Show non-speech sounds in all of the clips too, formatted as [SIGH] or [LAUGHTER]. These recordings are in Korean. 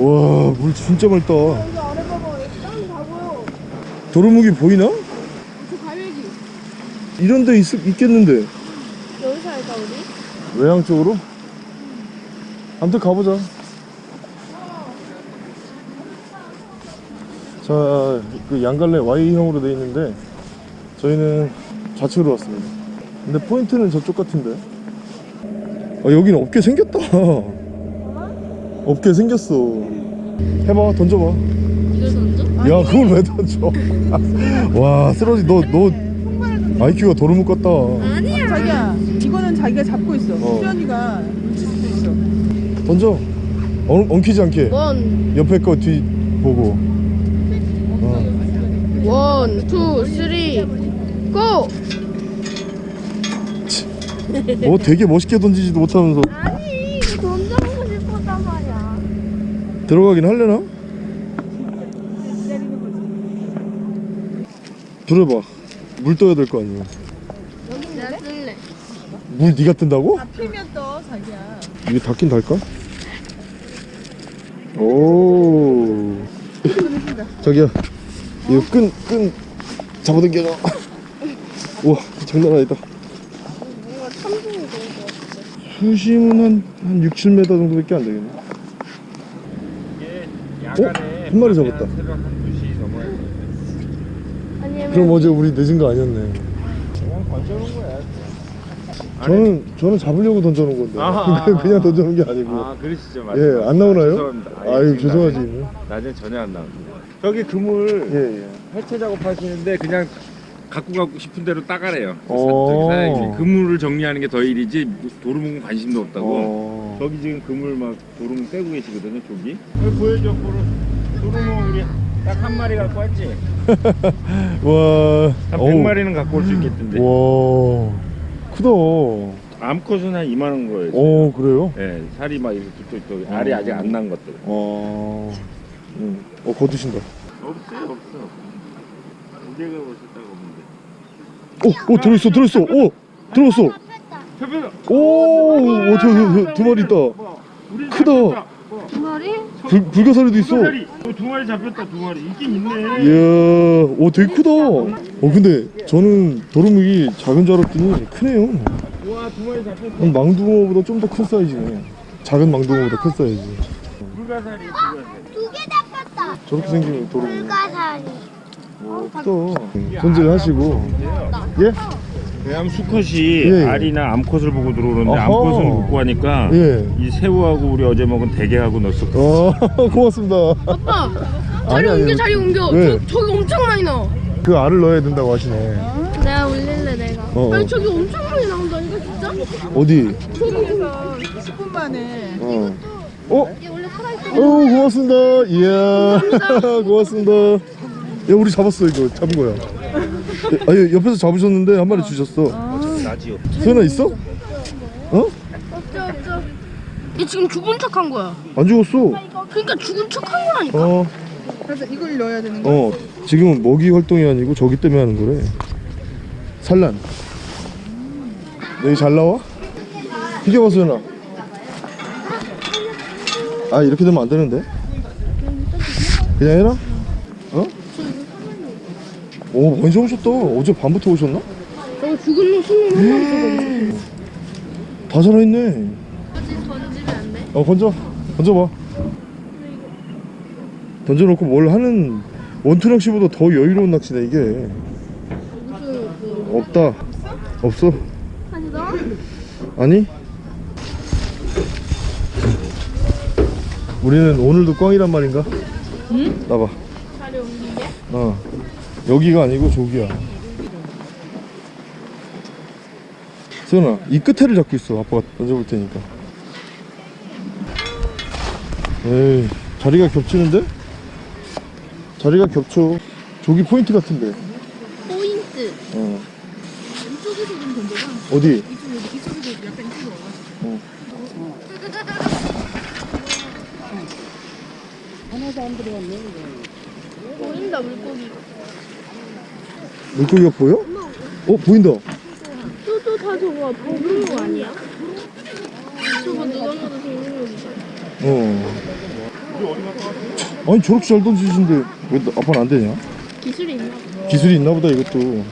와, 물 진짜 맑다. 도루묵이 보이나? 저 갈매기. 이런 데 있, 있겠는데. 여기서 할까 우리? 외향 쪽으로? 아무튼 가보자. 자, 그 양갈래 Y형으로 돼 있는데 저희는 좌측으로 왔습니다. 근데 포인트는 저쪽 같은데. 아, 여기는 없게 생겼다. [LAUGHS] 없게 생겼어. 해봐, 던져봐. 이걸 던져? 야, 그걸 왜 던져? [LAUGHS] 와, 쓰러지. 너, 너 IQ가 도루묵 같다. 아니야. 자기야 이거는 자기가 잡고 있어 어. 수연이가 있어 던져. 엉, 엉키지 않게. one, 옆에 거 뒤 보고. 어. one, two, three, 고! 뭐 되게 멋있게 던지지도 못하면서 아니, 이거 던져보고 싶었단 말이야. 들어가긴 할래나? 들어봐 물 떠야 될 거 아니야 내가 쓸래. 물 네가 뜬다고? 피면 떠 자기야 이게 닿긴 닿을까? 오 자기야 이거 끈, 끈 잡아당겨놔 [LAUGHS] 우와 장난 아니다. 수심은 한, 한 6, 7m 정도밖에 안 되겠네 어? 한 마리 잡았다. 새벽 한 2시 넘어야 돼. 아니면 그럼 어제 우리 늦은 거 아니었네 그냥 던져놓은 거야. 저는 저는 잡으려고 던져놓은 건데 아하. [LAUGHS] 그냥 던져놓은 게 아니고 아, 그러시죠. 맞아요. 예안 나오나요? 죄송합니다. 아, 예, 아유 지금 죄송하지 낮에, 낮에 전혀 안 나옵니다. 저기 그물 예예 해체 작업하시는데 그냥 갖고 가고 싶은 대로 따가래요. 어. 저기 사장님이 그물을 정리하는 게 더 일이지 도루묵은 관심도 없다고. 어... 저기 지금 그물 막 도루묵 떼고 계시거든요, 저기. 여기 보여줘, 도루, 도루묵 우리 딱 한 마리 갖고 왔지? [LAUGHS] 와한 어우, 100마리는 갖고 올 수 있겠던데. 와 크다 어 암컷은 한 이만한 거예요. 그래요? 예, 살이 막 이렇게 알이 어. 아직 안 난 것들. 어... 음. 어 거두신다 없어요, 없어. 언제가 오셨다고 보는데. 오! 오 들어있어 들어있어 오! 들어갔어 오! 오, 저, 저, 저, 두 마리 있다 크다 두 마리? 불, 불가사리도 있어 두 마리, 어, 두 마리 잡혔다, 두 마리. 있긴 있네. 이야 오 되게 크다 어 근데 저는 도루묵이 작은 줄 알았더니 크네요 와, 두 마리 잡혔어. 한 망둥어보다 좀 더 큰 사이즈네 작은 망둥어보다 큰 사이즈 불가사리, 불가사리. 두 개 잡혔다. 저렇게 생기면 도루묵 불가사리. 오 크다 손질 하시고 예? 왜냐면 수컷이 예, 예. 알이나 암컷을 보고 들어오는데 어허. 암컷은 못 구하니까 예. 이 새우하고 우리 어제 먹은 대게하고 넣었어. 어 [LAUGHS] 고맙습니다 아빠! 자리 아니, 아니. 옮겨, 자리 옮겨. 왜? 저, 저기 엄청 많이 나와. 그 알을 넣어야 된다고 하시네 내가 올릴래, 내가. 어, 어. 아니, 저기 엄청 많이 나온다니까, 진짜? 어디? 그래서 10분 만에 어. 어? 어 고맙습니다 이야 [LAUGHS] 고맙습니다 야 우리 잡았어 이거 잡은 거야 아 예, 옆에서 잡으셨는데 한 마리 주셨어 나지요. 수연아 있어? 어? 없죠, 없죠. 얘 지금 죽은 척 한 거야. 안 죽었어 그러니까 죽은 척 한 거라니까. 어, 그래서 이걸 넣어야 되는 거야 어 지금은 먹이 활동이 아니고 저기 때문에 하는 거래 산란 여기 잘 나와? 비켜봐 수연아 아 이렇게 되면 안 되는데 그냥 해라 어? 오 많이 잡으셨다 어제 밤부터 오셨나? 저거 죽은 놈 숨는 한 마리 저거. 다 살아있네 아직 던지면 안 돼? 어 건져 건져봐 던져놓고 뭘 하는 원투 낚시보다 더 여유로운 낚시네 이게 없다 없어 아니 너? 아니 우리는 오늘도 꽝이란 말인가? 응? 나봐 자리 옮기게? 어 여기가 아니고 저기야 수연아 이 끝에를 잡고 있어 아빠가 던져볼 테니까 에이 자리가 겹치는데? 자리가 겹쳐 저기 포인트 같은데 포인트. 어 이쪽에서 좀 던져봐 어디? 이쪽, 이쪽에서 약간 이쪽으로 와가지고 보인다 물고기. 물고기가 보여? 어 보인다 또또 다 저거 보는 거 아니야? 저거 누가 봐도 거지. 어 아니 저렇게 잘 던지신데 왜 나- 아빠는 안 되냐? 기술이 있나 봐. 기술이 있나 보다 이것도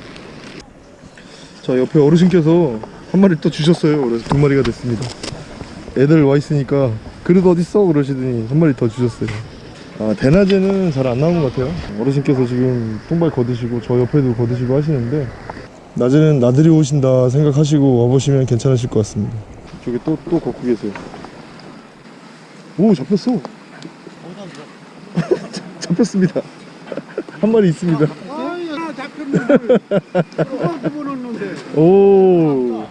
자 옆에 어르신께서 한 마리 또 주셨어요 그래서 두 마리가 됐습니다 애들 와 있으니까 그릇 어딨어 그러시더니 한 마리 더 주셨어요 아 대낮에는 잘 안 나오는 것 같아요 어르신께서 지금 똥발 거드시고 저 옆에도 거드시고 하시는데 낮에는 나들이 오신다 생각하시고 와보시면 괜찮으실 것 같습니다 저기 또 또 걷고 계세요 오 잡혔어 [LAUGHS] 잡혔습니다 [LAUGHS] 한 마리 있습니다. [LAUGHS] 오.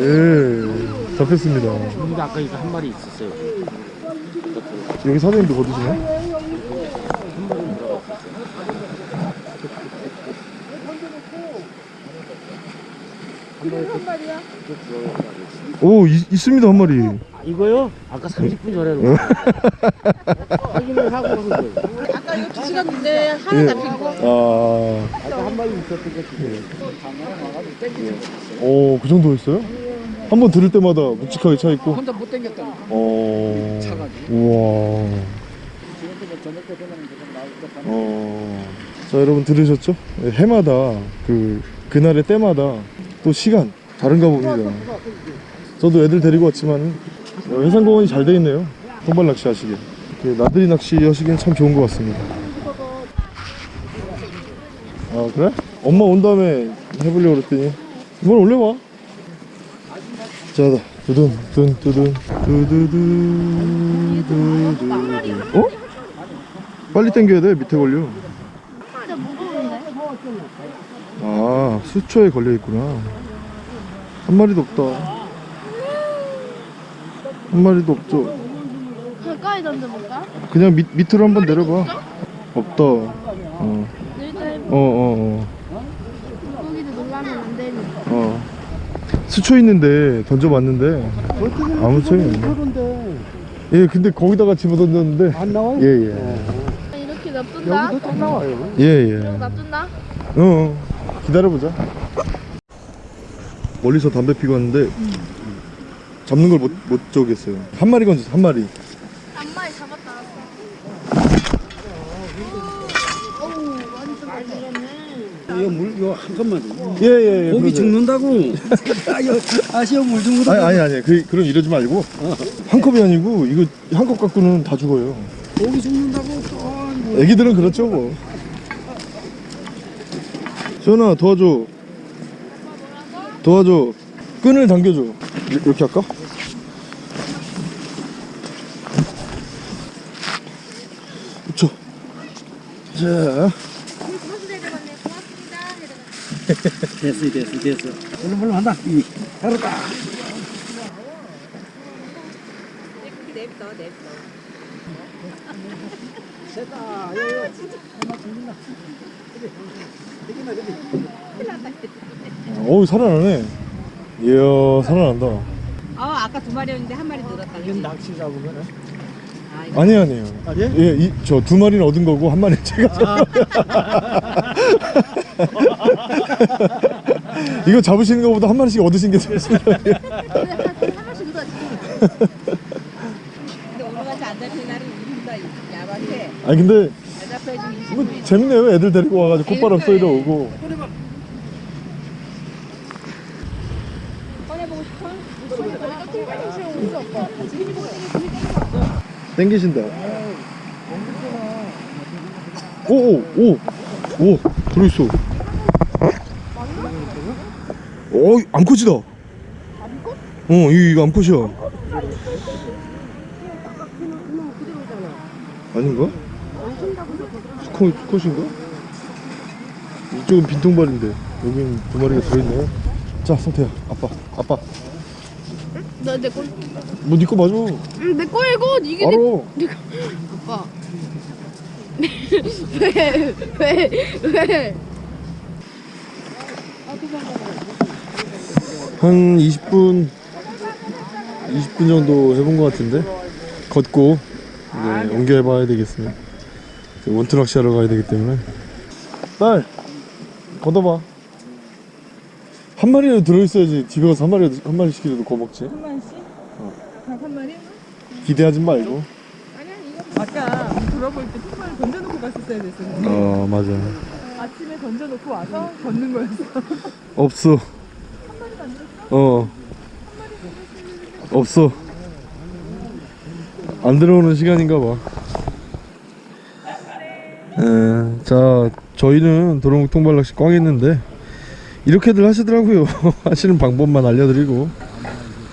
예. 잡혔습니다. 아까 이거 한 마리 있었어요. 여기 사장님도 거두시네? 오, 있, 있습니다, 한 마리. 이거요? 아까 30분 전에 확인을 하고 한 거예요. 아까 이거 두 시간 인데 하나 예. 잡힌 거. 아, 아까 한 마리 있었던 거 지금. 오, 그 정도였어요? 한 번 들을 때마다 묵직하게 차 있고. 혼자 못 당겼다. 어. 차가지고. 우와. 어. 자, 여러분 들으셨죠? 네, 해마다 그 그날의 때마다 또 시간 다른가 봅니다. 저도 애들 데리고 왔지만 어, 해상공원이 잘 돼 있네요. 통발 낚시 하시게. 이렇게 나들이 낚시 하시기엔 참 좋은 것 같습니다. 아 그래? 엄마 온 다음에 해보려고 그랬더니 이번 올려봐. 자, 두둔, 둔, 두둔, 두두두, 두 두두. 어? 빨리 당겨야 돼. 밑에 걸려. 진짜 무거운데. 아, 수초에 걸려 있구나. 한 마리도 없다. 한 마리도 없죠. 가까이 던져볼까? 그냥 밑, 밑으로 한번 내려봐. 없다. 어, 일단 어, 어, 물고기도 놀라면 안 되니. 어. 어. 수초 있는데 던져봤는데 아무 소용이 없네. 예, 근데 거기다가 집어 던졌는데. 안 나와요? 예, 예. 이렇게 놔둔다. 여기도 또 나와요. 예, 예. 놔둔다. 어, 어. 기다려보자. 멀리서 담배 피고 왔는데 잡는 걸 못 못 저겠어요. 한 마리 건졌어, 한 마리. 한 마리 잡았다. 이거 물, 이거 한 컵만 줘. 예, 예, 예. 고기 그러세요. 죽는다고. [LAUGHS] 아, 이거 아시오 물좀 아니, 아니, 아니. 그, 그럼 이러지 말고. 한 컵이 아니고, 이거 한 컵 갖고는 다 죽어요. 고기 죽는다고. 아이고. 애기들은 그렇죠, 뭐. 시원아, 도와줘. 도와줘. 끈을 당겨줘. 이- 이렇게 할까? 그쵸. 자. 됐어, 됐어, 됐어. 얼른, 얼른 한다. 이, 알았다. 어우, 살아나네. 이야, 살아난다. 아 아까 두 마리였는데 한 마리 늘었다. 그치? 낚시 잡으면. 아, 이거 아니, 아니에요. 아니에요? 예, 이, 저 두 마리는 얻은 거고, 한 마리는 제가 잡은 이거 잡으시는 것보다 한 마리씩 얻으신 게 좋습니다. 하나씩 넣어야지. 근데 오늘 같이 안 잡히는 날은 우리보다 야박해. 아니, 근데, 잘 잡혀야지 20분. 뭐, 재밌네요. 애들 데리고 와가지고 콧바람 쏘이러 오고. 꺼내보고 싶어? 통발이 싫어. 땡기신다. 오, 오, 오, 오, 들어있어. 어, 암컷이다. 어, 이거, 암컷이야. 아닌가? 수컷, 수컷인가? 이쪽은 빈통발인데, 여긴 두 마리가 들어있네. 자, 성태야, 아빠, 아빠. 너내 꼴. 뭐, 니거 맞아. 응, 내 거야 이거. 이게 내. 알아. 내가. 아빠. 왜? 왜? 왜? 한 20분 20분 정도 해본 것 같은데 걷고 이제 옮겨봐야 되겠습니다 이제 원투 낚시 하러 가야 되기 때문에 딸 걷어봐 한 마리라도 들어있어야지. 집에 가서 한 마리 한 마리씩이라도 구워 먹지. 한 마리씩? 닭한 마리? 기대하지 말고. 아니야 아까 돌아볼 때 통발을 던져놓고 갔었어야 됐었는데. 어 맞아. 아침에 던져놓고 와서 걷는 거였어. [LAUGHS] 없어. 어? 없어. 안 들어오는 시간인가 봐. 에, 자 저희는 도롱 통발낚시 꽝 했는데 이렇게들 하시더라고요 [LAUGHS] 하시는 방법만 알려드리고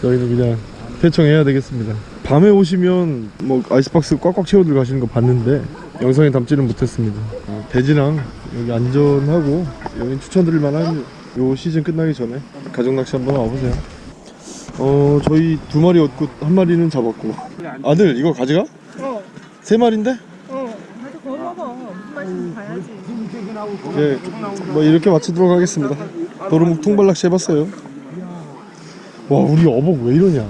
저희는 그냥 퇴청해야 되겠습니다 밤에 오시면 뭐 아이스박스 꽉꽉 채워 들 가시는 거 봤는데 영상에 담지는 못했습니다 어, 대지랑 여기 안전하고 여기 추천드릴 만한 요 시즌 끝나기 전에 가족 낚시 한번 와보세요 어 저희 두 마리 얻고 한 마리는 잡았고 아들 이거 가져가? 어, 세 마리인데? 어. 구워 먹어. 무슨 맛인지 봐야지. 네, 뭐 이렇게 마치도록 하겠습니다 도루묵 통발낚시 해봤어요. 와 우리 어복 왜 이러냐